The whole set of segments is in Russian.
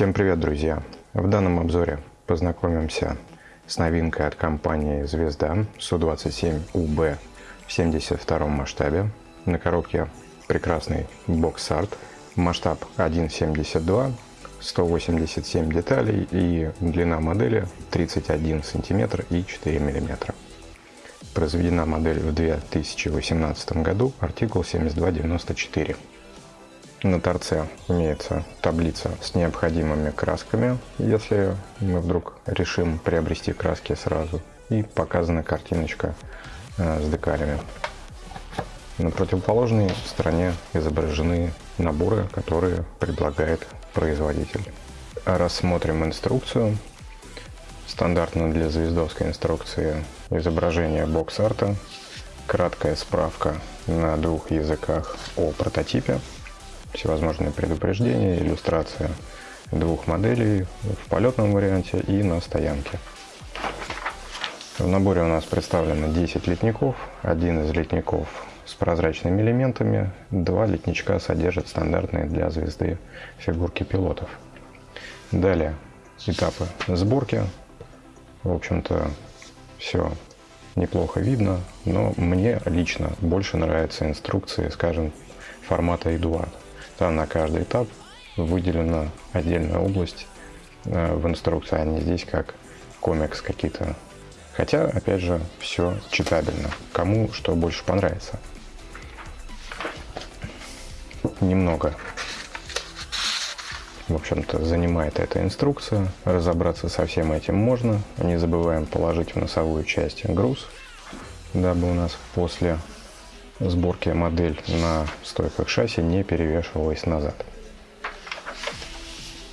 Всем привет, друзья! В данном обзоре познакомимся с новинкой от компании «Звезда» Су-27УБ в 72 масштабе. На коробке прекрасный бокс-арт, масштаб 1.72, 187 деталей и длина модели 31 см и 4 мм. Произведена модель в 2018 году, артикул 7294. На торце имеется таблица с необходимыми красками, если мы вдруг решим приобрести краски сразу. И показана картиночка э, с декалями. На противоположной стороне изображены наборы, которые предлагает производитель. Рассмотрим инструкцию. Стандартно для звездовской инструкции изображение бокс-арта, краткая справка на двух языках о прототипе, всевозможные предупреждения, иллюстрация двух моделей в полетном варианте и на стоянке. В наборе у нас представлено 10 литников. Один из литников с прозрачными элементами. Два литничка содержат стандартные для звезды фигурки пилотов. Далее этапы сборки. В общем-то, все неплохо видно, но мне лично больше нравятся инструкции, скажем, формата Eduard. Там на каждый этап выделена отдельная область э, в инструкции, а не здесь как комикс какие-то. Хотя, опять же, все читабельно. Кому что больше понравится. Немного, в общем-то, занимает эта инструкция. Разобраться со всем этим можно. Не забываем положить в носовую часть груз, дабы у нас после сборки модель на стойках шасси не перевешивалась назад.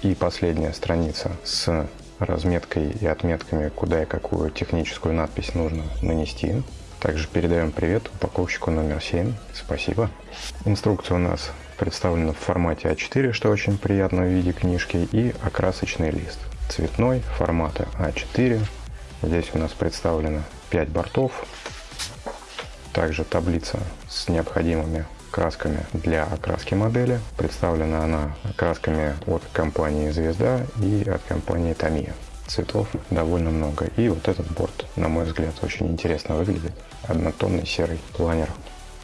И последняя страница с разметкой и отметками, куда и какую техническую надпись нужно нанести. Также передаем привет упаковщику номер 7. Спасибо. Инструкция у нас представлена в формате А4, что очень приятно в виде книжки, и окрасочный лист. Цветной, формата А4. Здесь у нас представлено 5 бортов, также таблица с необходимыми красками для окраски модели. Представлена она красками от компании Звезда и от компании Tamiya. Цветов довольно много. И вот этот борт, на мой взгляд, очень интересно выглядит. Однотонный серый планер.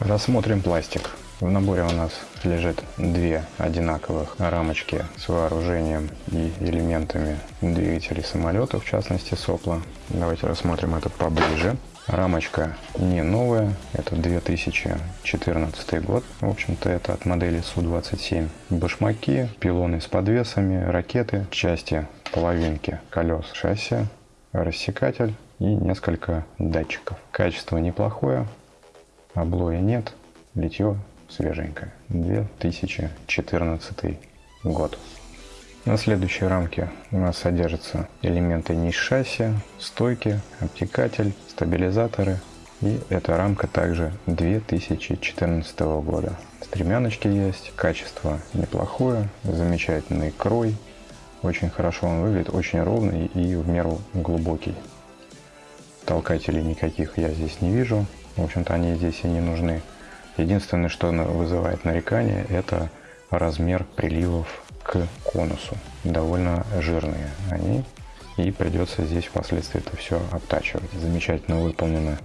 Рассмотрим пластик. В наборе у нас лежит две одинаковых рамочки с вооружением и элементами двигателей самолета, в частности сопла. Давайте рассмотрим это поближе. Рамочка не новая, это 2014 год. В общем-то, это от модели Су-27. Башмаки, пилоны с подвесами, ракеты, части половинки колес шасси, рассекатель и несколько датчиков. Качество неплохое, облоя нет, литье свеженькое. 2014 год. На следующей рамке у нас содержатся элементы ниш шасси, стойки, обтекатель, стабилизаторы. И эта рамка также 2014 года. Стремяночки есть, качество неплохое, замечательный крой. Очень хорошо он выглядит, очень ровный и в меру глубокий. Толкателей никаких я здесь не вижу. В общем-то они здесь и не нужны. Единственное, что вызывает нарекание, это размер приливов к конусу. Довольно жирные они. И придется здесь впоследствии это все обтачивать. Замечательно выполнено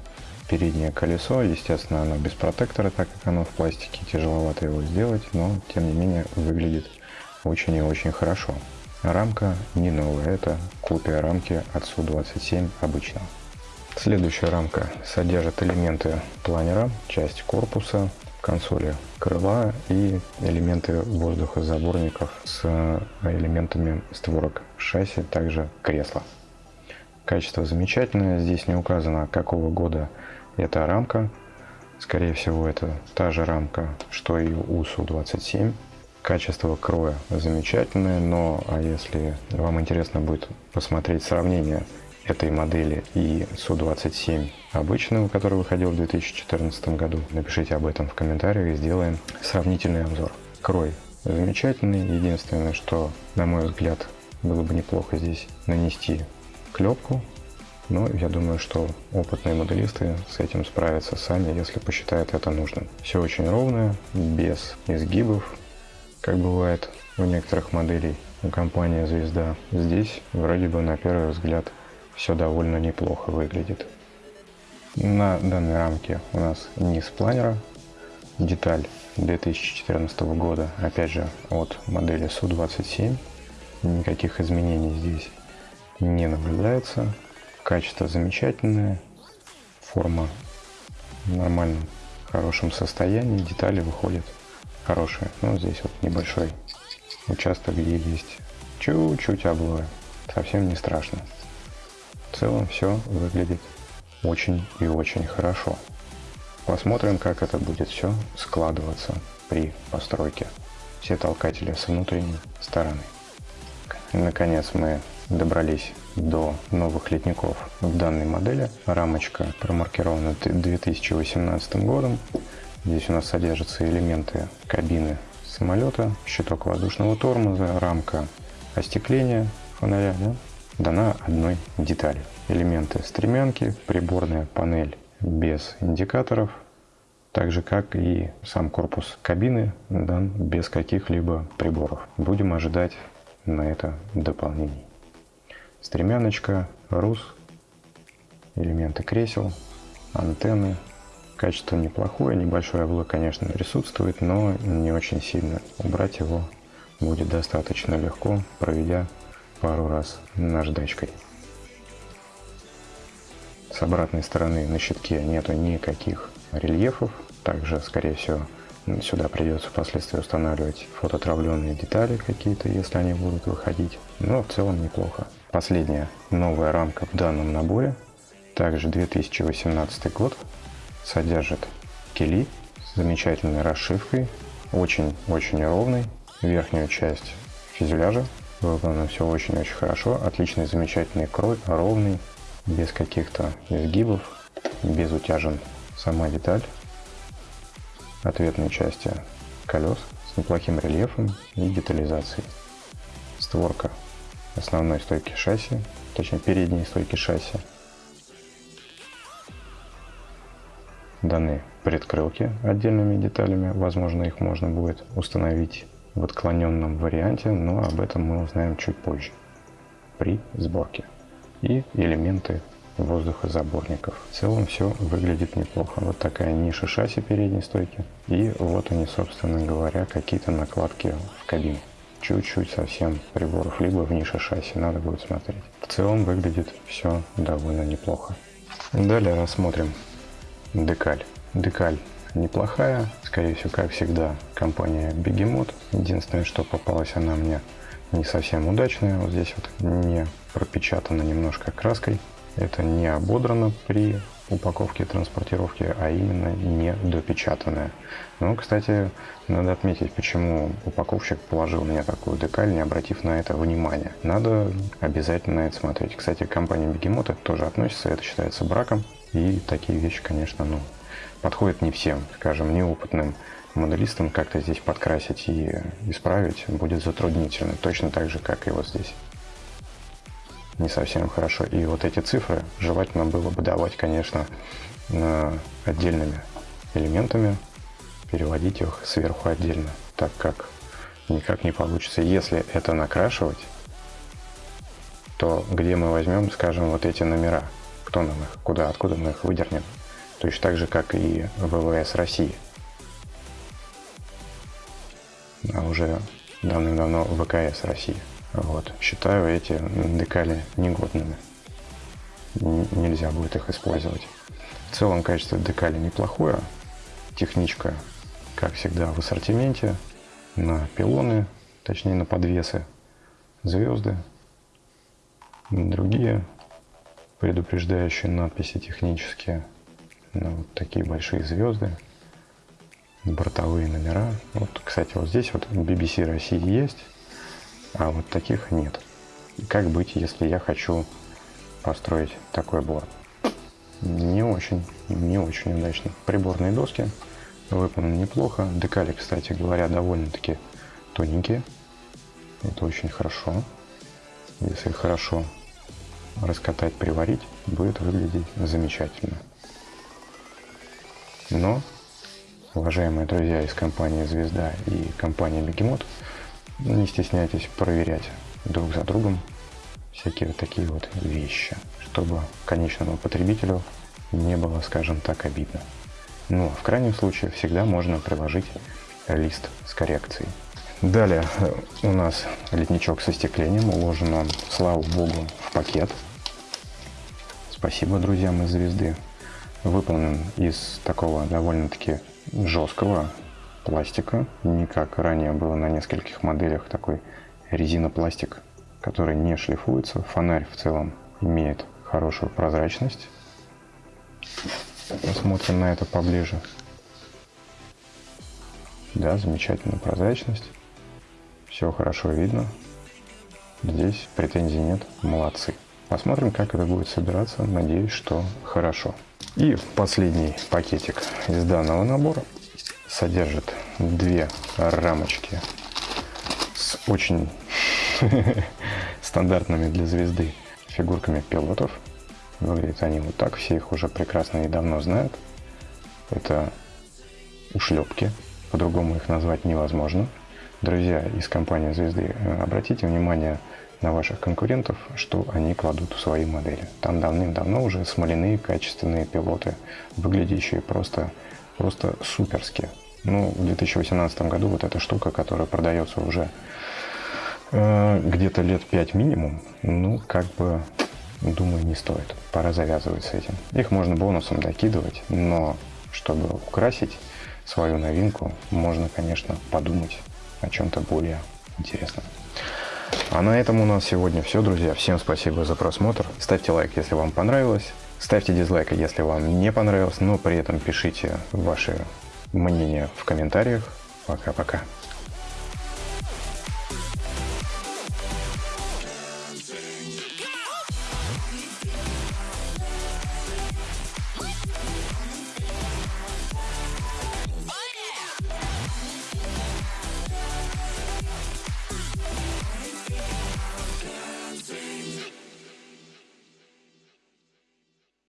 переднее колесо. Естественно, оно без протектора, так как оно в пластике. Тяжеловато его сделать, но тем не менее выглядит очень и очень хорошо. Рамка не новая, это копия рамки от Су-27 обычного. Следующая рамка содержит элементы планера, часть корпуса, консоли крыла и элементы воздухозаборников с элементами створок шасси, также кресла. Качество замечательное, здесь не указано какого года эта рамка. Скорее всего это та же рамка, что и у Су-27. Качество кроя замечательное, но а если вам интересно будет посмотреть сравнение этой модели и Су-27 обычного, который выходил в 2014 году. Напишите об этом в комментариях и сделаем сравнительный обзор. Крой замечательный. Единственное, что, на мой взгляд, было бы неплохо здесь нанести клепку. Но я думаю, что опытные моделисты с этим справятся сами, если посчитают это нужным. Все очень ровное, без изгибов, как бывает у некоторых моделей. у компании «Звезда». Здесь вроде бы на первый взгляд все довольно неплохо выглядит. На данной рамке у нас низ планера, деталь 2014 года, опять же от модели Су-27. Никаких изменений здесь не наблюдается. Качество замечательное, форма в нормальном, хорошем состоянии, детали выходят хорошие. Ну, здесь вот небольшой участок, где есть чуть-чуть облоя. Совсем не страшно. В целом все выглядит очень и очень хорошо. Посмотрим, как это будет все складываться при постройке. Все толкатели с внутренней стороны. Наконец мы добрались до новых литников в данной модели. Рамочка промаркирована 2018 годом. Здесь у нас содержатся элементы кабины самолета, щиток воздушного тормоза, рамка остекления фонаря, дана одной деталью. Элементы стремянки, приборная панель без индикаторов, так же как и сам корпус кабины дан без каких-либо приборов. Будем ожидать на это дополнений. Стремяночка, рус, элементы кресел, антенны. Качество неплохое, небольшой облой, конечно, присутствует, но не очень сильно. Убрать его будет достаточно легко, проведя пару раз наждачкой. С обратной стороны на щитке нету никаких рельефов. Также, скорее всего, сюда придется впоследствии устанавливать фототравленные детали какие-то, если они будут выходить. Но в целом неплохо. Последняя новая рамка в данном наборе, также 2018 год, содержит кили с замечательной расшивкой, очень-очень ровный. Верхнюю часть фюзеляжа выполнено все очень-очень хорошо, отличный, замечательный крой, ровный, без каких-то изгибов, без утяжен сама деталь, ответные части колес с неплохим рельефом и детализацией. Створка основной стойки шасси, точнее передней стойки шасси. Даны предкрылки отдельными деталями, возможно их можно будет установить в отклоненном варианте, но об этом мы узнаем чуть позже при сборке и элементы воздухозаборников. В целом все выглядит неплохо. Вот такая ниша шасси передней стойки. И вот они, собственно говоря, какие-то накладки в кабину. Чуть-чуть совсем приборов, либо в нише шасси, надо будет смотреть. В целом выглядит все довольно неплохо. Далее рассмотрим декаль. Декаль неплохая, скорее всего, как всегда, компания Бегемот. Единственное, что попалась она мне не совсем удачная. Вот здесь вот не пропечатано немножко краской. Это не ободрано при упаковке транспортировки, а именно не допечатанное. Ну, кстати, надо отметить, почему упаковщик положил мне такую декаль, не обратив на это внимания. Надо обязательно это смотреть. Кстати, компания Бегемот это тоже относится, это считается браком. И такие вещи, конечно, ну, подходят не всем, скажем, неопытным моделистам как-то здесь подкрасить и исправить будет затруднительно, точно так же, как и вот здесь. Не совсем хорошо. И вот эти цифры желательно было бы давать, конечно, отдельными элементами, переводить их сверху отдельно, так как никак не получится. Если это накрашивать, то где мы возьмем, скажем, вот эти номера? Кто нам их, куда, откуда мы их выдернем? Точно так же, как и ВВС России – а уже давным-давно ВКС России. Вот. Считаю эти декали негодными. Нельзя будет их использовать. В целом качество декали неплохое. Техничка, как всегда, в ассортименте. На пилоны, точнее на подвесы, звезды, другие предупреждающие надписи технические. Ну, вот такие большие звезды бортовые номера. Вот, кстати, вот здесь вот BBC России есть, а вот таких нет. Как быть, если я хочу построить такой борт? Не очень, не очень удачно. Приборные доски выполнены неплохо. Декали, кстати говоря, довольно-таки тоненькие. Это очень хорошо. Если хорошо раскатать, приварить, будет выглядеть замечательно. Но уважаемые друзья из компании «Звезда» и компании «Бегемот», не стесняйтесь проверять друг за другом всякие вот такие вот вещи, чтобы конечному потребителю не было, скажем так, обидно. Ну, а в крайнем случае всегда можно приложить лист с коррекцией. Далее у нас ледничок со стеклением уложен он, слава богу, в пакет. Спасибо друзьям из звезды. Выполнен из такого довольно-таки жесткого пластика. Не как ранее было на нескольких моделях такой резинопластик, который не шлифуется. Фонарь в целом имеет хорошую прозрачность. Посмотрим на это поближе. Да, замечательная прозрачность. Все хорошо видно. Здесь претензий нет. Молодцы. Посмотрим, как это будет собираться. Надеюсь, что хорошо. И последний пакетик из данного набора содержит две рамочки с очень стандартными для звезды фигурками пилотов. Выглядят они вот так, все их уже прекрасно и давно знают. Это ушлепки, по-другому их назвать невозможно. Друзья из компании «Звезды», э, обратите внимание на ваших конкурентов, что они кладут в свои модели. Там давным-давно уже смоляные качественные пилоты, выглядящие просто, просто суперски. Ну, в 2018 году вот эта штука, которая продается уже э, где-то лет 5 минимум, ну, как бы, думаю, не стоит. Пора завязывать с этим. Их можно бонусом докидывать, но чтобы украсить свою новинку, можно, конечно, подумать о чем-то более интересном. А на этом у нас сегодня все, друзья. Всем спасибо за просмотр. Ставьте лайк, если вам понравилось. Ставьте дизлайк, если вам не понравилось, но при этом пишите ваши мнения в комментариях. Пока-пока.